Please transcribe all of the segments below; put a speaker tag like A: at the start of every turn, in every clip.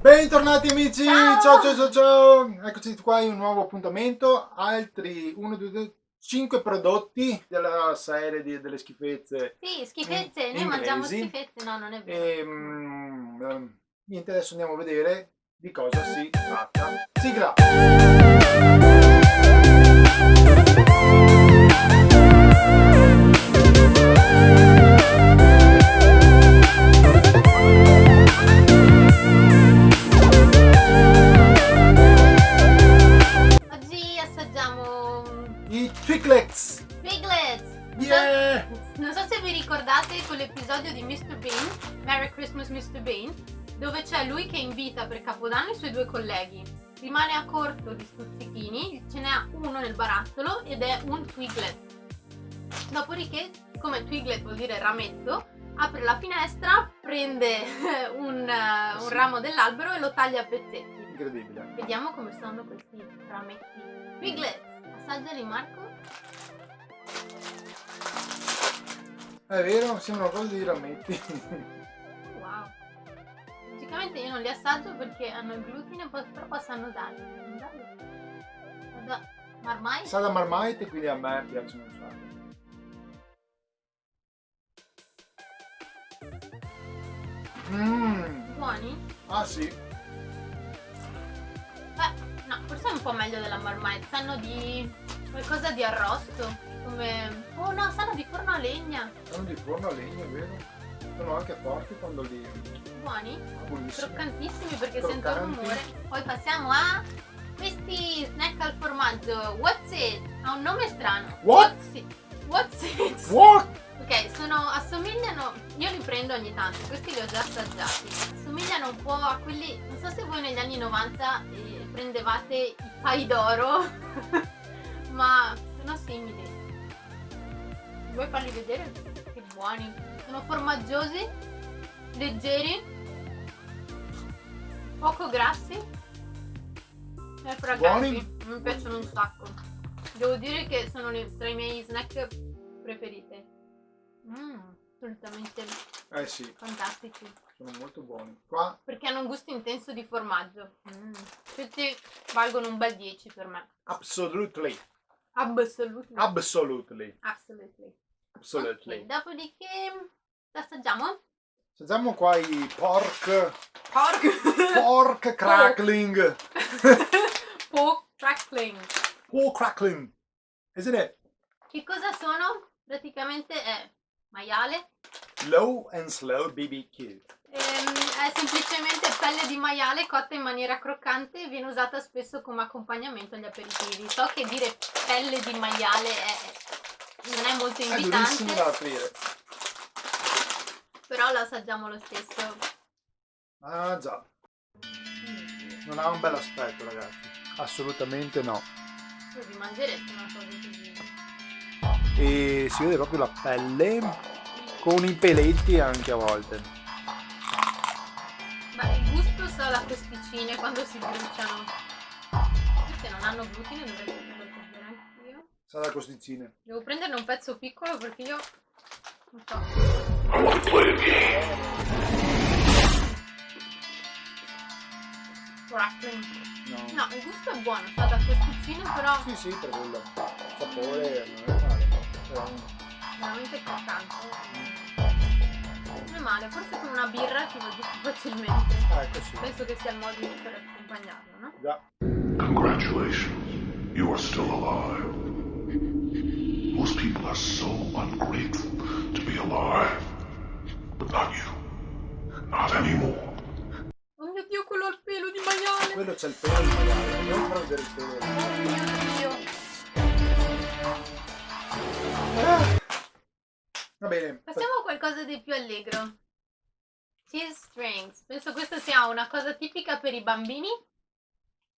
A: Bentornati amici, ciao ciao ciao ciao, ciao. eccoci qua in un nuovo appuntamento, altri 1, 2, 3, 5 prodotti della serie di, delle schifezze.
B: Sì, schifezze, noi inglesi. mangiamo schifezze, no non è vero.
A: E, mm, niente, adesso andiamo a vedere di cosa si tratta. Sigla! Twiglets!
B: Twiglets!
A: Yeah!
B: Non so se vi ricordate quell'episodio di Mr. Bean, Merry Christmas Mr. Bean, dove c'è lui che invita per Capodanno i suoi due colleghi. Rimane a corto di stuzzichini, ce n'è uno nel barattolo ed è un Twiglet. Dopodiché, come Twiglet vuol dire rametto, apre la finestra, prende un, uh, un ramo dell'albero e lo taglia a pezzetti.
A: Incredibile.
B: Vediamo come sono questi rametti. Twiglet, assaggiali Marco.
A: È vero, sembrano cose di rametti.
B: wow. Logicamente io non li assaggio perché hanno il glutine, però possono darli. Da marmite?
A: Sa da marmite, quindi a me piacciono un
B: sacco. Mmm. Buoni?
A: Ah sì.
B: No, forse è un po' meglio della marmite. Sanno di qualcosa di arrosto. Come... Oh no, sanno di forno a legna.
A: Sanno di forno a legna, vero? Sono anche forti quando li...
B: Buoni?
A: Buonissimi.
B: Croccantissimi perché Croccanti. sento il rumore. Poi passiamo a questi snack al formaggio. What's it? Ha un nome strano.
A: What?
B: What's it? What's it?
A: What?
B: Ok, sono, assomigliano, io li prendo ogni tanto, questi li ho già assaggiati. Assomigliano un po' a quelli, non so se voi negli anni 90 eh, prendevate i pai d'oro, ma sono simili. Vuoi farli vedere? Che buoni. Sono formaggiosi, leggeri, poco grassi e fragranti. Mi piacciono un sacco. Devo dire che sono tra i miei snack preferiti. Mmm, assolutamente
A: eh sì.
B: fantastici.
A: Sono molto buoni. Qua?
B: Perché hanno un gusto intenso di formaggio. Mm. Questi valgono un bel 10 per me.
A: Absolutely.
B: Absolutely.
A: Absolutely.
B: Absolutely.
A: Absolutely.
B: Okay, dopodiché assaggiamo?
A: Assaggiamo qua i pork.
B: Pork.
A: Pork crackling.
B: pork crackling.
A: Pork crackling. Isn't it?
B: Che cosa sono? Praticamente è maiale.
A: Low and slow BBQ.
B: Ehm, è semplicemente pelle di maiale cotta in maniera croccante e viene usata spesso come accompagnamento agli aperitivi. So che dire pelle di maiale è, non è molto invitante.
A: È da aprire.
B: Però lo assaggiamo lo stesso.
A: Ah già. Non ha un bel aspetto ragazzi. Assolutamente no.
B: Così mangeresti una cosa così.
A: E si vede proprio la pelle con i peletti anche a volte
B: so la costicine quando si bruciano. Queste non hanno glutine, dovrei prendere anch'io.
A: Sa da costicine.
B: Devo prenderne un pezzo piccolo perché io non so. Crackling. No. no, il gusto è buono, sa da costicine però.
A: Sì, sì, per quello. sapore non è male,
B: Veramente croccante. Mm non è male, forse con una birra ti va giù facilmente.
A: Ah, ecco sì.
B: Penso che sia il modo per accompagnarlo, no?
A: Già.
C: Congratulations, you are still alive. Most people are so ungrateful to be alive. But not you. Not anymore.
B: Oh mio dio, quello ha il pelo di maiale!
A: Quello c'è il pelo di maiale, far vedere il pelo.
B: Oh mio
A: Va bene.
B: Passiamo a qualcosa di più allegro. Cheese strings. Penso questa sia una cosa tipica per i bambini.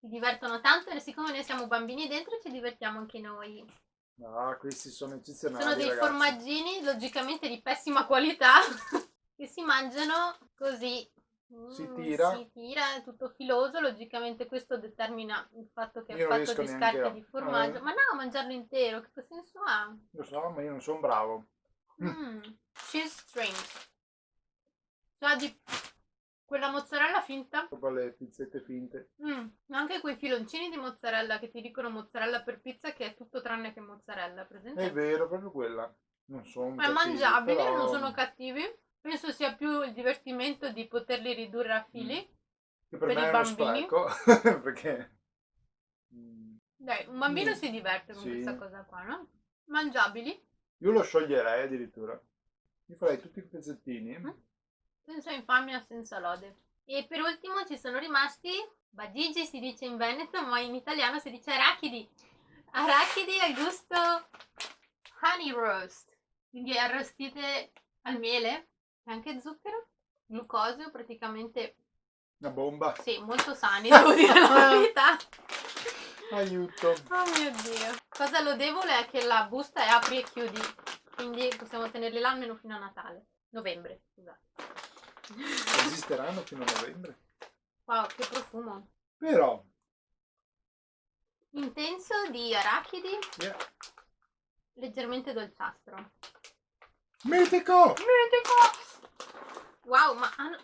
B: Si divertono tanto e siccome noi siamo bambini dentro ci divertiamo anche noi.
A: No, questi sono eccezionali.
B: Sono dei
A: ragazzi.
B: formaggini, logicamente di pessima qualità, che si mangiano così.
A: Si
B: mm,
A: tira.
B: Si tira, è tutto filoso, logicamente questo determina il fatto che
A: Io
B: è fatto di scarpe di formaggio. Eh. Ma no, mangiarlo intero, che senso ha?
A: Lo so, ma io non sono bravo.
B: Mm. Cheese strings. Cioè di quella mozzarella finta.
A: Proprio le pizzette finte.
B: Mm, anche quei filoncini di mozzarella che ti dicono mozzarella per pizza che è tutto tranne che mozzarella, presente?
A: È vero, proprio quella. Non sono
B: Ma è
A: cattivi,
B: mangiabile,
A: però-
B: non sono cattivi. Penso sia più il divertimento di poterli ridurre a fili.
A: Che per,
B: per i bambini.
A: perché... Mm,
B: Dai, un bambino
A: Mm.
B: si diverte con
A: Sì.
B: questa cosa qua, no? Mangiabili,
A: Io lo scioglierei addirittura. Io farei tutti i pezzettini.
B: Mm. senza infamia, senza lode. E per ultimo ci sono rimasti, bagigi si dice in veneto, ma in italiano si dice arachidi. Arachidi al gusto honey roast, quindi arrostite al miele e anche zucchero, glucosio, praticamente
A: Una bomba.
B: sì, molto sani, devo dire la verità.
A: Aiuto.
B: Oh mio dio. Cosa lodevole è che la busta è apri e chiudi, quindi possiamo tenerli là almeno fino a Natale. Novembre, scusate.
A: Esisteranno fino a novembre.
B: Wow, che profumo.
A: Però,
B: Intenso di arachidi,
A: yeah.
B: leggermente dolciastro.
A: mitico!
B: Mitico! Wow, ma hanno...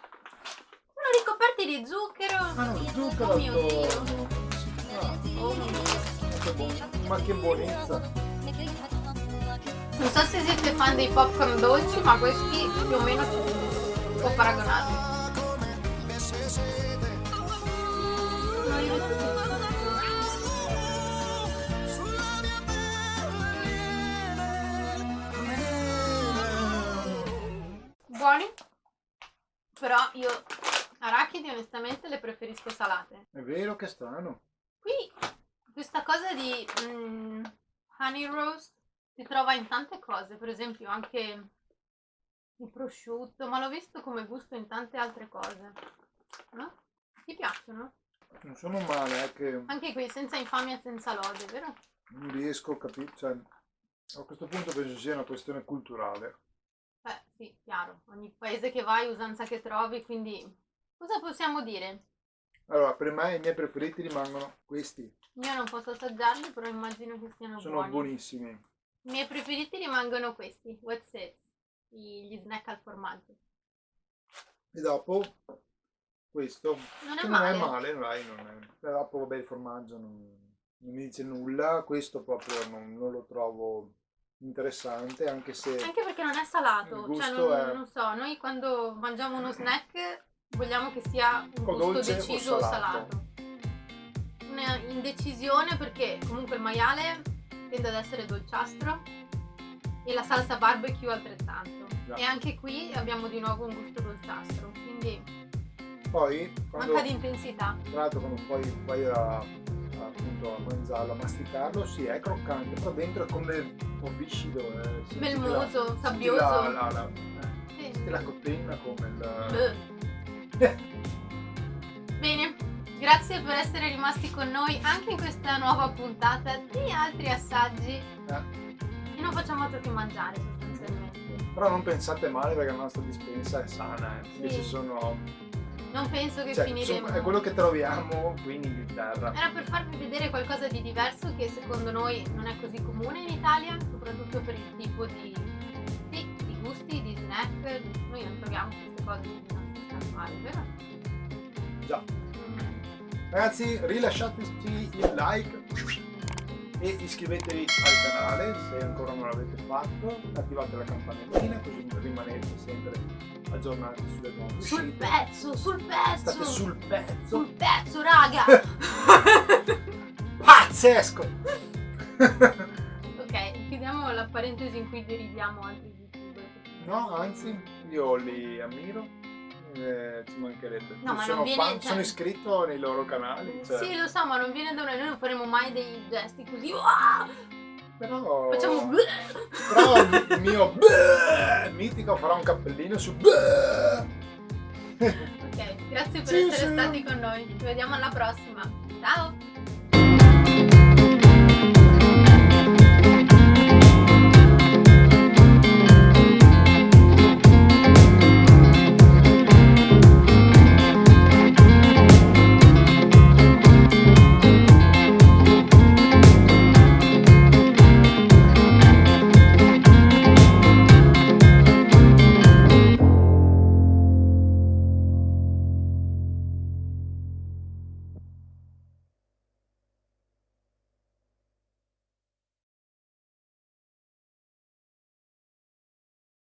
B: sono ricoperti di zucchero.
A: Ah, no, zucchero
B: Oh mio Dio.
A: Ah,
B: Oh mio Dio.
A: ma che buon- ma che buonezza.
B: Non so se siete fan dei popcorn dolci, ma questi più o meno si può paragonarli. No, io li tutti Buoni, però io arachidi onestamente le preferisco salate.
A: È vero che strano.
B: Qui questa cosa di mm, honey roast si trova in tante cose, per esempio anche il prosciutto, ma l'ho visto come gusto in tante altre cose. No? Ti piacciono?
A: Non sono male, è che
B: Anche qui senza infamia, senza lode, vero?
A: non riesco a capire. Cioè, a questo punto penso sia una questione culturale.
B: Sì, chiaro. Ogni paese che vai, usanza che trovi, quindi cosa possiamo dire?
A: Allora, per me i miei preferiti rimangono questi.
B: Io non posso assaggiarli, però immagino che siano
A: Sono
B: buoni.
A: buonissimi.
B: I miei preferiti rimangono questi, what's it? Gli snack al formaggio.
A: E dopo questo,
B: Non è male.
A: non è male, dai, non è. E dopo vabbè il formaggio non, non mi dice nulla, questo proprio non, non lo trovo interessante, anche se
B: Anche perché non è salato, cioè non,
A: è-
B: non so, noi quando mangiamo uno snack vogliamo che sia un
A: O
B: gusto
A: o
B: deciso o
A: salato.
B: salato. Una indecisione perché comunque il maiale tende ad essere dolciastro e la salsa barbecue altrettanto.
A: Già.
B: E anche qui abbiamo di nuovo un gusto dolciastro, quindi
A: poi quando,
B: manca di intensità.
A: tra l'altro quando poi vai a- appunto a mangiarlo, a masticarlo, sì è croccante, però dentro è come un viscido. Eh,
B: Melmoso, sabbioso.
A: La, la, la, eh,
B: Sì.
A: la cotenna come il...
B: Bene, grazie per essere rimasti con noi anche in questa nuova puntata di altri assaggi.
A: Eh.
B: E non facciamo altro che mangiare sostanzialmente.
A: Però non pensate male perché la nostra dispensa è sana, eh,
B: Sì.
A: ci sono...
B: Non penso che
A: Cioè,
B: finiremo.
A: è quello che troviamo qui in Inghilterra.
B: Era per farvi vedere qualcosa di diverso che secondo noi non è così comune in Italia, soprattutto per il tipo di, sì, di gusti, di snack. Noi non troviamo queste cose nei nostri casuali, vero?
A: Già. Ragazzi, rilasciateci il like e iscrivetevi al canale se ancora non l'avete fatto, attivate la campanellina così rimanete sempre aggiornati sulle nuove
B: Sul pezzo, sul pezzo!
A: State sul pezzo.
B: sul pezzo, raga!
A: Pazzesco!
B: ok, chiudiamo la parentesi in cui deridiamo altri youtuber.
A: no, anzi, io li ammiro. Eh, ci mancherebbe.
B: No, ma
A: sono,
B: viene-
A: fan-
B: cioè-
A: sono iscritto nei loro canali. Cioè,
B: Sì, lo so, ma non viene da noi, noi non faremo mai dei gesti così. "Uah!"
A: però...
B: Facciamo.
A: Però il mio mitico farà un cappellino su.
B: Ok, grazie per
A: Sì,
B: essere
A: sì.
B: stati con noi. Ci vediamo alla prossima. Ciao!